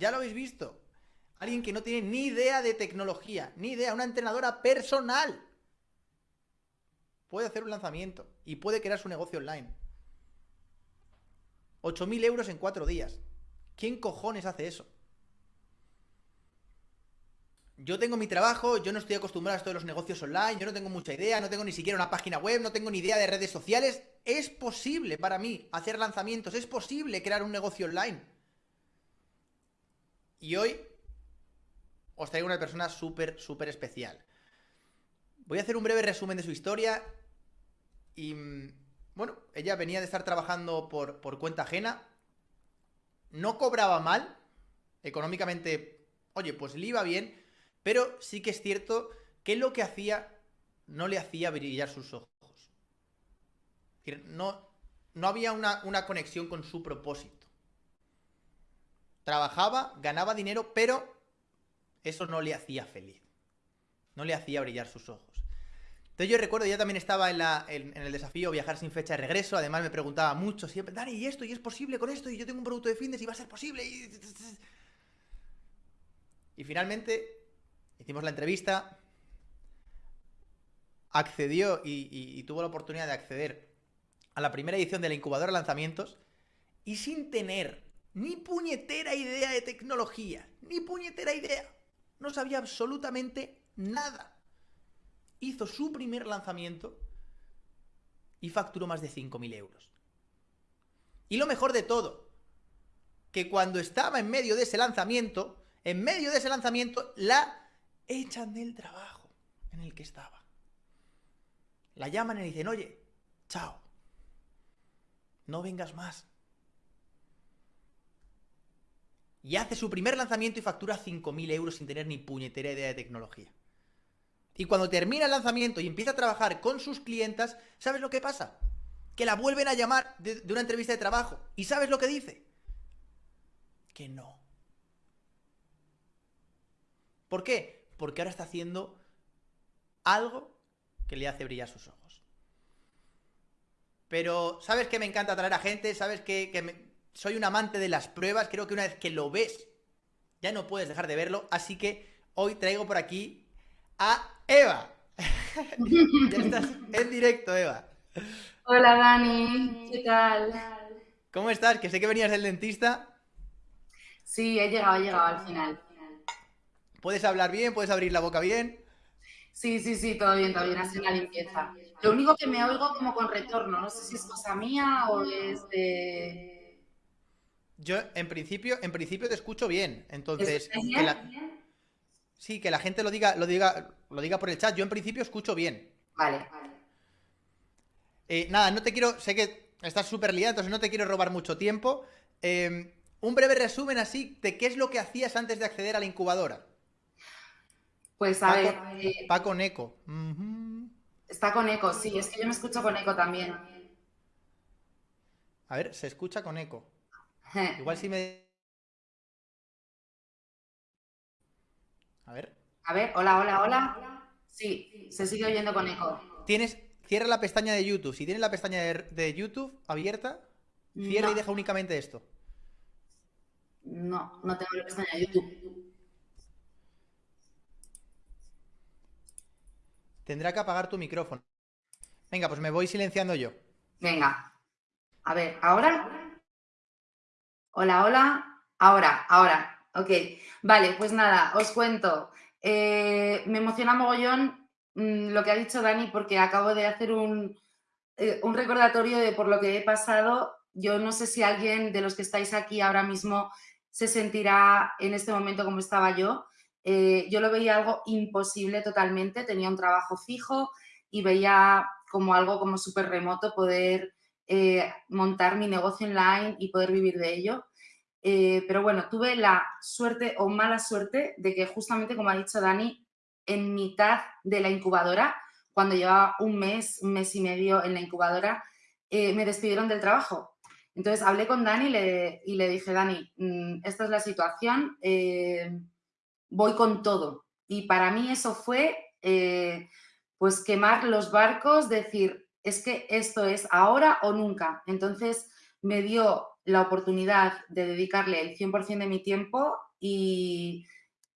Ya lo habéis visto. Alguien que no tiene ni idea de tecnología, ni idea, una entrenadora personal. Puede hacer un lanzamiento y puede crear su negocio online. 8.000 euros en cuatro días. ¿Quién cojones hace eso? Yo tengo mi trabajo, yo no estoy acostumbrado a esto de los negocios online, yo no tengo mucha idea, no tengo ni siquiera una página web, no tengo ni idea de redes sociales. Es posible para mí hacer lanzamientos, es posible crear un negocio online. Y hoy os traigo una persona súper, súper especial. Voy a hacer un breve resumen de su historia. Y, mm, bueno, ella venía de estar trabajando por, por cuenta ajena. No cobraba mal. Económicamente, oye, pues le iba bien. Pero sí que es cierto que lo que hacía no le hacía brillar sus ojos. No, no había una, una conexión con su propósito. Trabajaba, ganaba dinero, pero eso no le hacía feliz. No le hacía brillar sus ojos. Entonces yo recuerdo, ya también estaba en, el desafío Viajar sin fecha de regreso, además me preguntaba mucho siempre, Dani, ¿y esto? ¿Y es posible con esto? Y yo tengo un producto de fitness y va a ser posible. Y, finalmente hicimos la entrevista, accedió y, y tuvo la oportunidad de acceder a la primera edición de la incubadora lanzamientos y sin tener ni puñetera idea de tecnología, ni puñetera idea no sabía absolutamente nada. Hizo su primer lanzamiento y facturó más de 5.000 euros. Y lo mejor de todo, que cuando estaba en medio de ese lanzamiento, en medio de ese lanzamiento, la echan del trabajo en el que estaba. La llaman y le dicen, oye, chao, no vengas más. Y hace su primer lanzamiento y factura 5.000 euros sin tener ni puñetera idea de tecnología. Y cuando termina el lanzamiento y empieza a trabajar con sus clientas, ¿sabes lo que pasa? Que la vuelven a llamar de, una entrevista de trabajo. ¿Y sabes lo que dice? Que no. ¿Por qué? Porque ahora está haciendo algo que le hace brillar sus ojos. Pero, ¿sabes que me encanta traer a gente? ¿Sabes que, me, soy un amante de las pruebas, creo que una vez que lo ves, ya no puedes dejar de verlo, así que hoy traigo por aquí a Eva. ya estás en directo, Eva. Hola Dani, ¿qué tal? ¿Cómo estás? Que sé que venías del dentista. Sí, he llegado, he llegado al final. ¿Puedes hablar bien? ¿Puedes abrir la boca bien? Sí, sí, sí, todo bien, todo bien, hace la limpieza. Lo único que me oigo como con retorno, no sé si es cosa mía o es de yo, en principio, en principio te escucho bien. Entonces, sí, que la gente lo diga, lo diga, lo diga por el chat. Yo en principio escucho bien. Vale, vale. Eh, nada, no te quiero. Sé que estás súper liado, entonces no te quiero robar mucho tiempo. Em, un breve resumen así de qué es lo que hacías antes de acceder a la incubadora. Pues a ver. Eh, va con eco. Está con eco, sí, es que yo me escucho con eco también. A ver, se escucha con eco. Igual si me... A ver. A ver, hola, hola, hola. Sí, se sigue oyendo con eco. Tienes, cierra la pestaña de YouTube. Si tienes la pestaña de, YouTube abierta, cierra y deja únicamente esto. No, no tengo la pestaña de YouTube. Tendrá que apagar tu micrófono. Venga, pues me voy silenciando yo. Venga. A ver, ¿ahora? Hola, hola. Ahora, ahora. Ok. Vale, pues nada, os cuento. Eh, me emociona mogollón mm, lo que ha dicho Dani porque acabo de hacer un, eh, un recordatorio de por lo que he pasado. Yo no sé si alguien de los que estáis aquí ahora mismo se sentirá en este momento como estaba yo. Eh, yo lo veía algo imposible totalmente, tenía un trabajo fijo y veía como algo como súper remoto poder eh, montar mi negocio online y poder vivir de ello. Eh, pero bueno, tuve la suerte o mala suerte de que justamente, como ha dicho Dani, en mitad de la incubadora, cuando llevaba un mes, un mes y medio en la incubadora, eh, me despidieron del trabajo. Entonces hablé con Dani y le, dije, Dani, mm, esta es la situación, voy con todo. Y para mí eso fue, pues, quemar los barcos, decir, es que esto es ahora o nunca. Entonces me dio la oportunidad de dedicarle el 100% de mi tiempo y,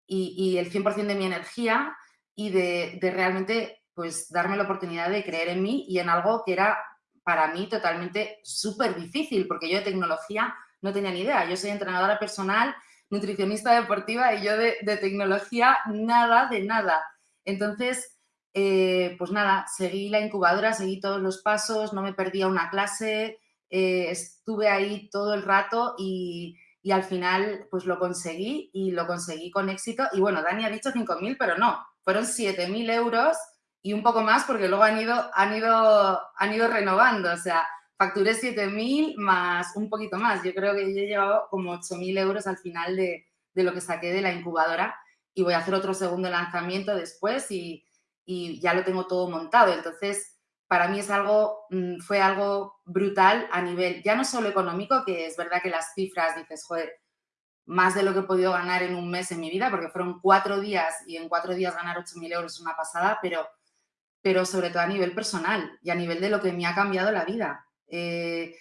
el 100% de mi energía y de, de, realmente pues darme la oportunidad de creer en mí y en algo que era para mí totalmente súper difícil, porque yo de tecnología no tenía ni idea. Yo soy entrenadora personal, nutricionista deportiva y yo de, de tecnología nada de nada. Entonces, eh, pues nada, seguí la incubadora, seguí todos los pasos, no me perdía una clase, eh, estuve ahí todo el rato y, y, al final pues lo conseguí y lo conseguí con éxito. Y bueno, Dani ha dicho 5.000, pero no, fueron 7.000 euros y un poco más porque luego han ido, han ido, han ido renovando, o sea, facturé 7.000 más un poquito más. Yo creo que yo he llevado como 8.000 euros al final de, de, lo que saqué de la incubadora y voy a hacer otro segundo lanzamiento después y, y ya lo tengo todo montado. Entonces, para mí es algo, mm, fue algo brutal a nivel, ya no solo económico, que es verdad que las cifras dices, joder, más de lo que he podido ganar en un mes en mi vida, porque fueron cuatro días y en cuatro días ganar 8.000 euros es una pasada, pero pero sobre todo a nivel personal y a nivel de lo que me ha cambiado la vida. Eh,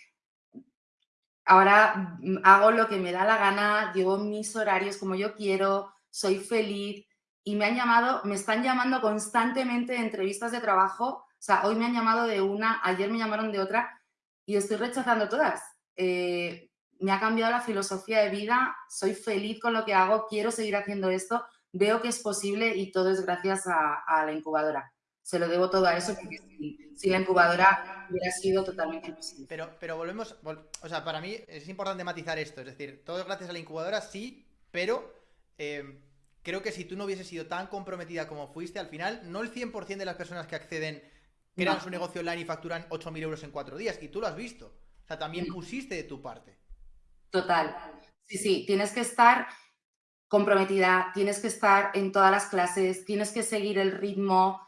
ahora mm, hago lo que me da la gana, llevo mis horarios como yo quiero, soy feliz y me han llamado, me están llamando constantemente entrevistas de trabajo. O sea, hoy me han llamado de una, ayer me llamaron de otra y estoy rechazando todas. Eh, me ha cambiado la filosofía de vida, soy feliz con lo que hago, quiero seguir haciendo esto, veo que es posible y todo es gracias a la incubadora se lo debo todo a eso porque si, la incubadora hubiera sido totalmente imposible. Pero, volvemos, o sea, para mí es importante matizar esto, es decir, todo gracias a la incubadora, sí, pero eh, creo que si tú no hubieses sido tan comprometida como fuiste, al final, no el 100% de las personas que acceden crean su negocio online y facturan 8.000 euros en cuatro días, y tú lo has visto. O sea, también pusiste de tu parte. Total. Sí, sí, tienes que estar comprometida, tienes que estar en todas las clases, tienes que seguir el ritmo,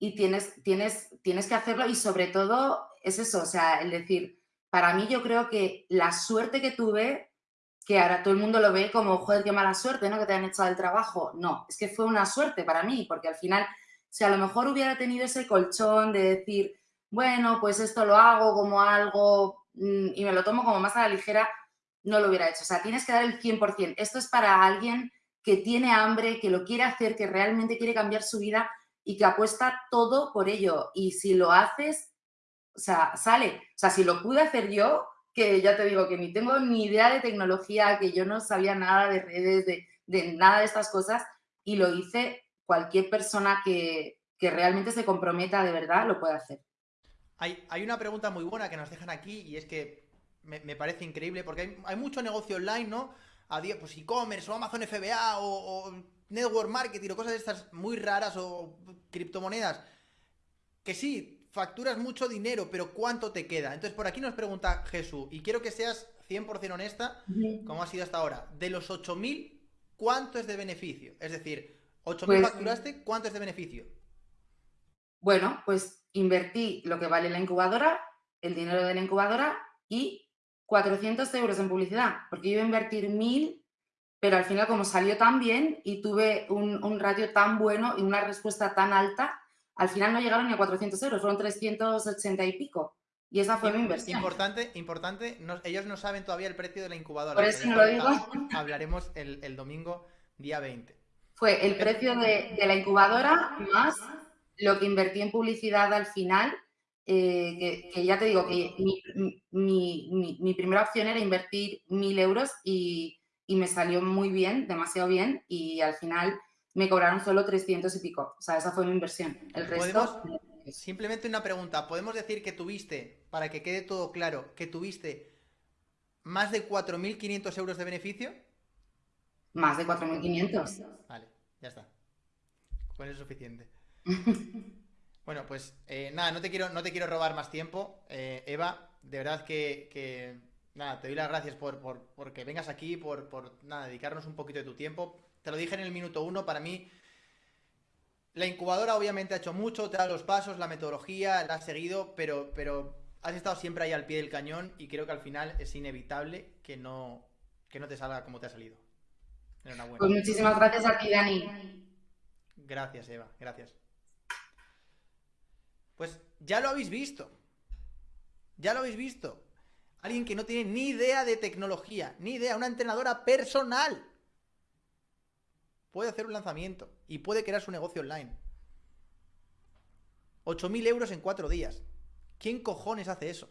y tienes, tienes, tienes que hacerlo y sobre todo es eso, o sea, el decir, para mí yo creo que la suerte que tuve, que ahora todo el mundo lo ve como, joder, qué mala suerte, ¿no? Que te han echado el trabajo. No, es que fue una suerte para mí, porque al final, si a lo mejor hubiera tenido ese colchón de decir, bueno, pues esto lo hago como algo mm, y me lo tomo como más a la ligera, no lo hubiera hecho. O sea, tienes que dar el 100%. Esto es para alguien que tiene hambre, que lo quiere hacer, que realmente quiere cambiar su vida y que apuesta todo por ello. Y si lo haces, o sea, sale. O sea, si lo pude hacer yo, que ya te digo que ni tengo ni idea de tecnología, que yo no sabía nada de redes, de, nada de estas cosas, y lo hice, cualquier persona que, realmente se comprometa de verdad lo puede hacer. Hay, hay, una pregunta muy buena que nos dejan aquí y es que me, parece increíble porque hay, mucho negocio online, ¿no? A día, pues e-commerce o Amazon FBA o network marketing o cosas de estas muy raras o criptomonedas, que sí, facturas mucho dinero, pero ¿cuánto te queda? Entonces por aquí nos pregunta Jesús, y quiero que seas 100% honesta, como ha sido hasta ahora, de los 8.000, ¿cuánto es de beneficio? Es decir, 8.000 pues, facturaste, ¿cuánto es de beneficio? Bueno, pues invertí lo que vale la incubadora, el dinero de la incubadora y 400 euros en publicidad, porque yo iba a invertir 1.000 pero al final como salió tan bien y tuve un, ratio tan bueno y una respuesta tan alta, al final no llegaron ni a 400 euros, fueron 380 y pico. Y esa fue mi inversión. Importante, importante, ellos no saben todavía el precio de la incubadora. Por eso no lo digo. Hablaremos el, domingo día 20. Fue el precio de, la incubadora más lo que invertí en publicidad al final, eh, que, ya te digo que mi, mi primera opción era invertir mil euros y y me salió muy bien, demasiado bien, y al final me cobraron solo 300 y pico. O sea, esa fue mi inversión. El resto... Simplemente una pregunta. ¿Podemos decir que tuviste, para que quede todo claro, que tuviste más de 4.500 euros de beneficio? Más de 4.500. Vale, ya está. Con eso es suficiente. bueno, pues eh, nada, no te, quiero, no te quiero robar más tiempo. Eh, Eva, de verdad que nada, te doy las gracias por, por, que vengas aquí, por, por nada, dedicarnos un poquito de tu tiempo. Te lo dije en el minuto uno, para mí la incubadora obviamente ha hecho mucho, te da los pasos, la metodología, la has seguido, pero, pero has estado siempre ahí al pie del cañón y creo que al final es inevitable que no, que no te salga como te ha salido. Pues muchísimas gracias a ti, Dani. Gracias, Eva, gracias. Pues ya lo habéis visto. Ya lo habéis visto. Alguien que no tiene ni idea de tecnología, ni idea, una entrenadora personal. Puede hacer un lanzamiento y puede crear su negocio online. 8.000 euros en cuatro días. ¿Quién cojones hace eso?